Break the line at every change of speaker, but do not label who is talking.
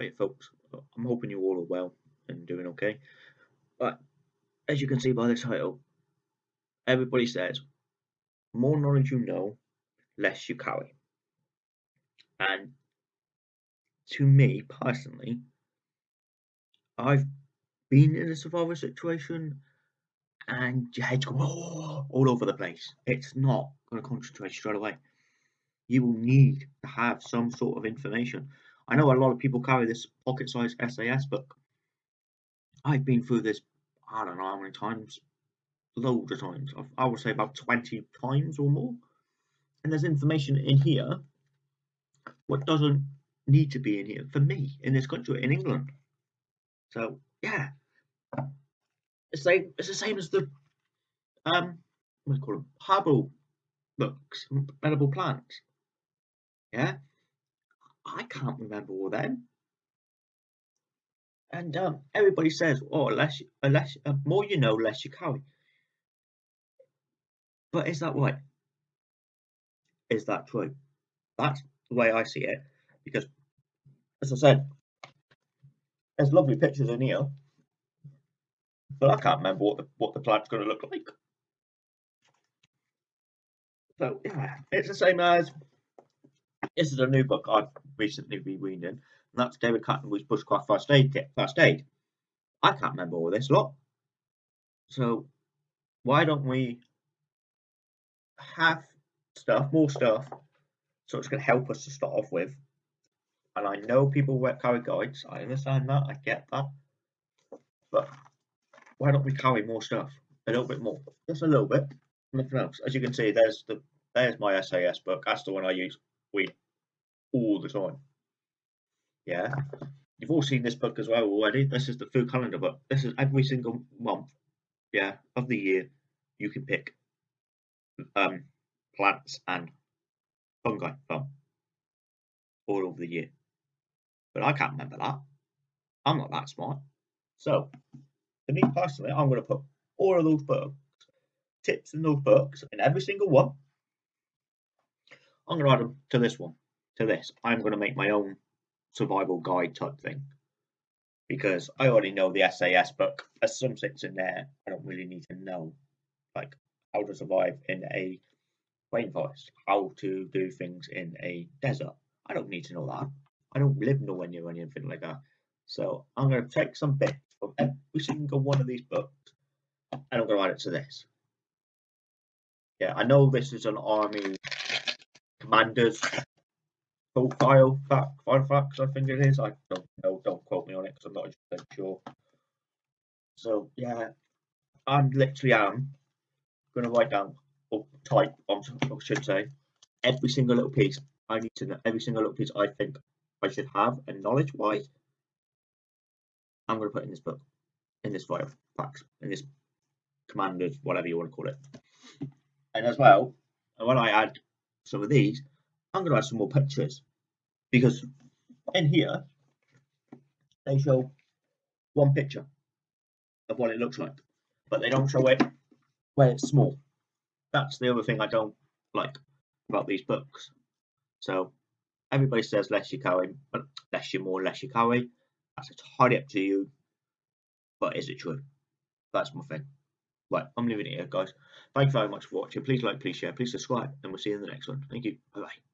Right, folks, I'm hoping you all are well and doing okay. But as you can see by the title, everybody says, more knowledge you know, less you carry. And to me personally, I've been in a survival situation and your head's going oh, all over the place. It's not going to concentrate straight away. You will need to have some sort of information. I know a lot of people carry this pocket-sized SAS book. I've been through this, I don't know how many times, loads of times. I would say about 20 times or more. And there's information in here what doesn't need to be in here for me in this country, in England. So, yeah, it's like it's the same as the um what do you call them herbal books, edible plants. Yeah, I can't remember all them. And um, everybody says, "Oh, less, less, uh, more you know, less you carry." But is that right? Is that true? That's the way I see it. Because, as I said, there's lovely pictures in here but I can't remember what the what the plant's going to look like. So yeah, it's the same as this is a new book I've recently been reading, and that's David Canterbury's Bushcraft First Aid Kit. First Aid. I can't remember all this lot. So why don't we have stuff, more stuff, so it's going to help us to start off with. And I know people wear carry guides. I understand that. I get that. But why don't we carry more stuff? A little bit more, just a little bit, nothing else. As you can see, there's the there's my SAS book. That's the one I use read all the time. Yeah, you've all seen this book as well already. This is the food calendar book. This is every single month, yeah, of the year. You can pick um, plants and fungi from all over the year. But I can't remember that. I'm not that smart. So for me personally, I'm going to put all of those books, tips in those books, in every single one. I'm going to add them to this one, to this. I'm going to make my own survival guide type thing because I already know the SAS book. There's some things in there I don't really need to know, like how to survive in a rainforest, how to do things in a desert. I don't need to know that. I don't live nowhere near anything like that. So I'm going to take some bits from every single one of these books and I'm going to add it to this. Yeah, I know this is an army commander's profile fact, Filofax, I think it is. I don't know, don't quote me on it because I'm not sure. So yeah, I'm literally am to write down or type, I should say, every single little piece I need to know, every single little piece I think I should have and knowledge wise I'm going to put in this book, in this file packs, in this commanders, whatever you want to call it. And as well, when I add some of these, I'm going to add some more pictures because in here they show one picture of what it looks like, but they don't show it where it's small. That's the other thing I don't like about these books. So everybody says less you carry, but less you more, less you carry. That's entirely up to you. But is it true? That's my thing. Right, I'm leaving it here, guys. Thank you very much for watching. Please like, please share, please subscribe, and we'll see you in the next one. Thank you. Bye bye.